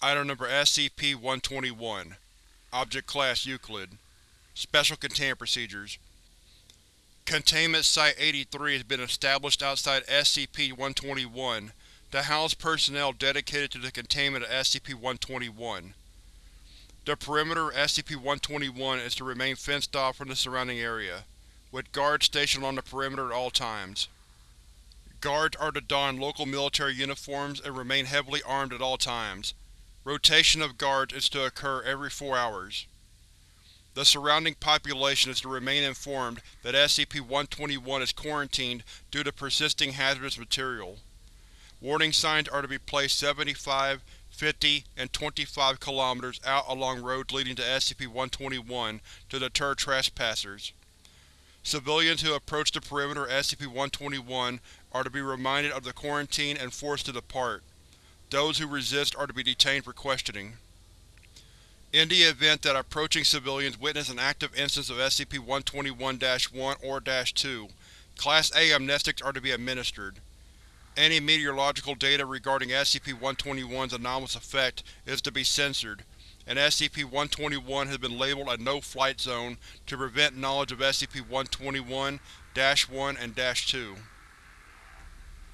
Item Number SCP-121 Object Class Euclid Special Containment Procedures Containment Site-83 has been established outside SCP-121 to house personnel dedicated to the containment of SCP-121. The perimeter of SCP-121 is to remain fenced off from the surrounding area, with guards stationed on the perimeter at all times. Guards are to don local military uniforms and remain heavily armed at all times. Rotation of guards is to occur every four hours. The surrounding population is to remain informed that SCP-121 is quarantined due to persisting hazardous material. Warning signs are to be placed 75, 50, and 25 km out along roads leading to SCP-121 to deter trespassers. Civilians who approach the perimeter of SCP-121 are to be reminded of the quarantine and forced to depart. Those who resist are to be detained for questioning. In the event that approaching civilians witness an active instance of SCP-121-1 or -2, Class A amnestics are to be administered. Any meteorological data regarding SCP-121's anomalous effect is to be censored, and SCP-121 has been labeled a No-Flight Zone to prevent knowledge of SCP-121-1 and -2.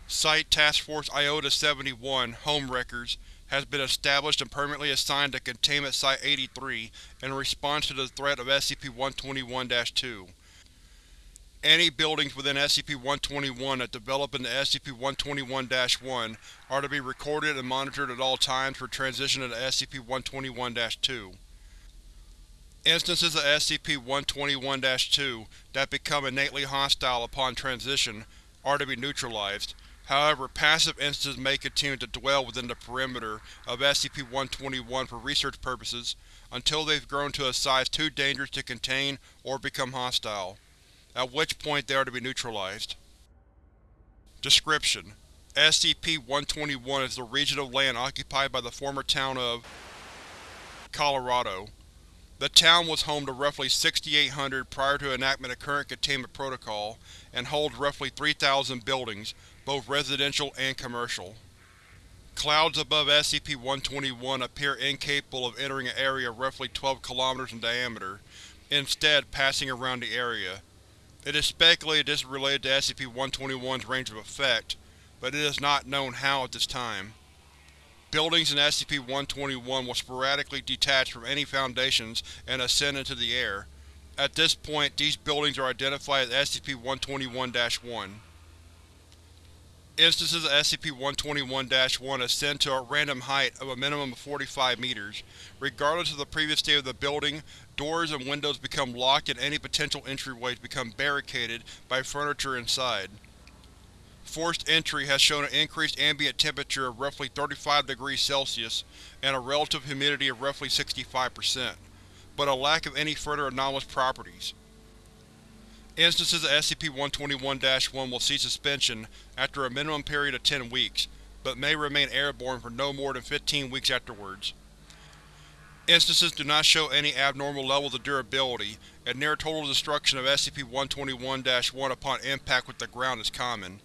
Site Task Force Iota-71 Home Wreckers has been established and permanently assigned to Containment Site-83 in response to the threat of SCP-121-2. Any buildings within SCP-121 that develop into SCP-121-1 are to be recorded and monitored at all times for transition into SCP-121-2. Instances of SCP-121-2 that become innately hostile upon transition are to be neutralized, However, passive instances may continue to dwell within the perimeter of SCP-121 for research purposes until they've grown to a size too dangerous to contain or become hostile, at which point they are to be neutralized. Description: SCP-121 is the region of land occupied by the former town of Colorado. The town was home to roughly 6,800 prior to enactment of current Containment Protocol, and holds roughly 3,000 buildings, both residential and commercial. Clouds above SCP-121 appear incapable of entering an area roughly 12 km in diameter, instead passing around the area. It is speculated this is related to SCP-121's range of effect, but it is not known how at this time. Buildings in SCP-121 will sporadically detach from any foundations and ascend into the air. At this point, these buildings are identified as SCP-121-1. Instances of SCP-121-1 ascend to a random height of a minimum of 45 meters. Regardless of the previous state of the building, doors and windows become locked and any potential entryways become barricaded by furniture inside. Forced entry has shown an increased ambient temperature of roughly 35 degrees Celsius and a relative humidity of roughly 65%, but a lack of any further anomalous properties. Instances of SCP-121-1 will cease suspension after a minimum period of 10 weeks, but may remain airborne for no more than 15 weeks afterwards. Instances do not show any abnormal levels of durability, and near total destruction of SCP-121-1 upon impact with the ground is common.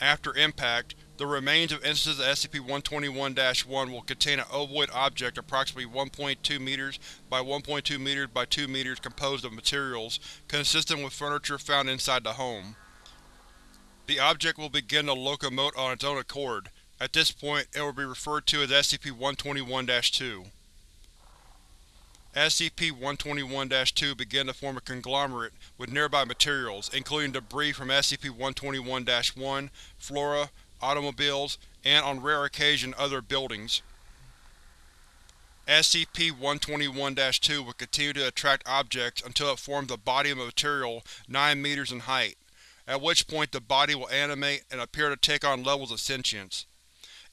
After impact, the remains of instances of SCP-121-1 will contain an ovoid object approximately 1.2 meters by 1.2 meters by 2 meters composed of materials consistent with furniture found inside the home. The object will begin to locomote on its own accord. At this point, it will be referred to as SCP-121-2. SCP-121-2 began to form a conglomerate with nearby materials, including debris from SCP-121-1, flora, automobiles, and on rare occasion other buildings. SCP-121-2 will continue to attract objects until it forms a body of material 9 meters in height, at which point the body will animate and appear to take on levels of sentience.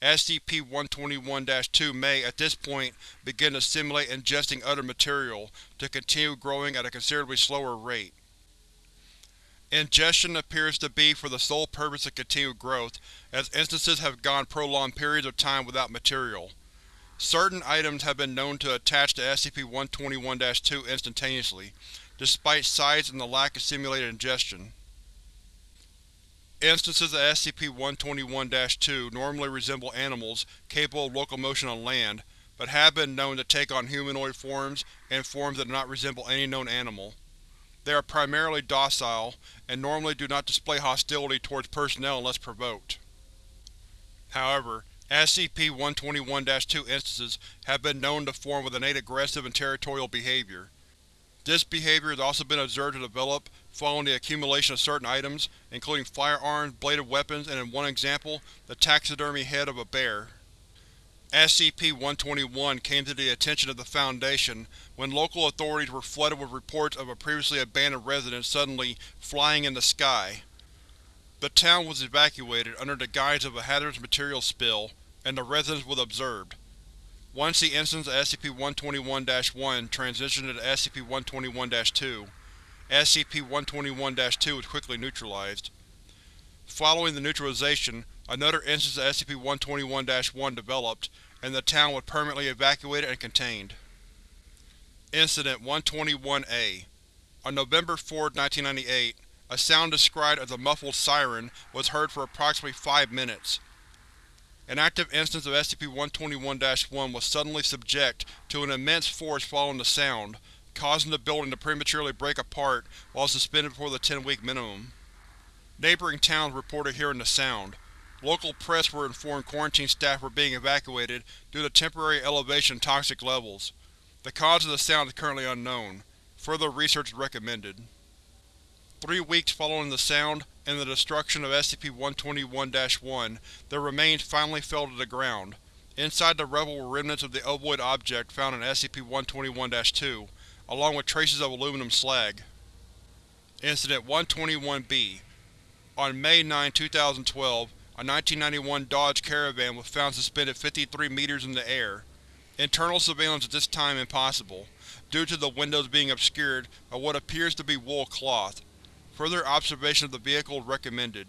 SCP-121-2 may, at this point, begin to simulate ingesting other material, to continue growing at a considerably slower rate. Ingestion appears to be for the sole purpose of continued growth, as instances have gone prolonged periods of time without material. Certain items have been known to attach to SCP-121-2 instantaneously, despite size and the lack of simulated ingestion. Instances of SCP-121-2 normally resemble animals capable of locomotion on land, but have been known to take on humanoid forms and forms that do not resemble any known animal. They are primarily docile, and normally do not display hostility towards personnel unless provoked. However, SCP-121-2 instances have been known to form with innate aggressive and territorial behavior. This behavior has also been observed to develop following the accumulation of certain items, including firearms, bladed weapons, and in one example, the taxidermy head of a bear. SCP-121 came to the attention of the Foundation when local authorities were flooded with reports of a previously abandoned residence suddenly flying in the sky. The town was evacuated under the guise of a hazardous material spill, and the residence was observed. Once the instance of SCP-121-1 transitioned to SCP-121-2, SCP-121-2 was quickly neutralized. Following the neutralization, another instance of SCP-121-1 developed, and the town was permanently evacuated and contained. Incident 121-A On November 4, 1998, a sound described as a muffled siren was heard for approximately five minutes. An active instance of SCP-121-1 was suddenly subject to an immense force following the sound, causing the building to prematurely break apart while suspended before the 10-week minimum. Neighboring towns reported hearing the sound. Local press were informed quarantine staff were being evacuated due to temporary elevation toxic levels. The cause of the sound is currently unknown. Further research is recommended. Three weeks following the sound and the destruction of SCP-121-1, their remains finally fell to the ground. Inside the rubble were remnants of the ovoid object found in SCP-121-2, along with traces of aluminum slag. Incident 121-B On May 9, 2012, a 1991 Dodge Caravan was found suspended 53 meters in the air. Internal surveillance at this time impossible, due to the windows being obscured by what appears to be wool cloth. Further observation of the vehicle is recommended.